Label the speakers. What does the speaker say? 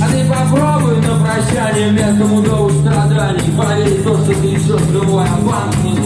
Speaker 1: А ты попробуй на прощание вместо дому страданий Поверь то, что ты еще живой, а банк не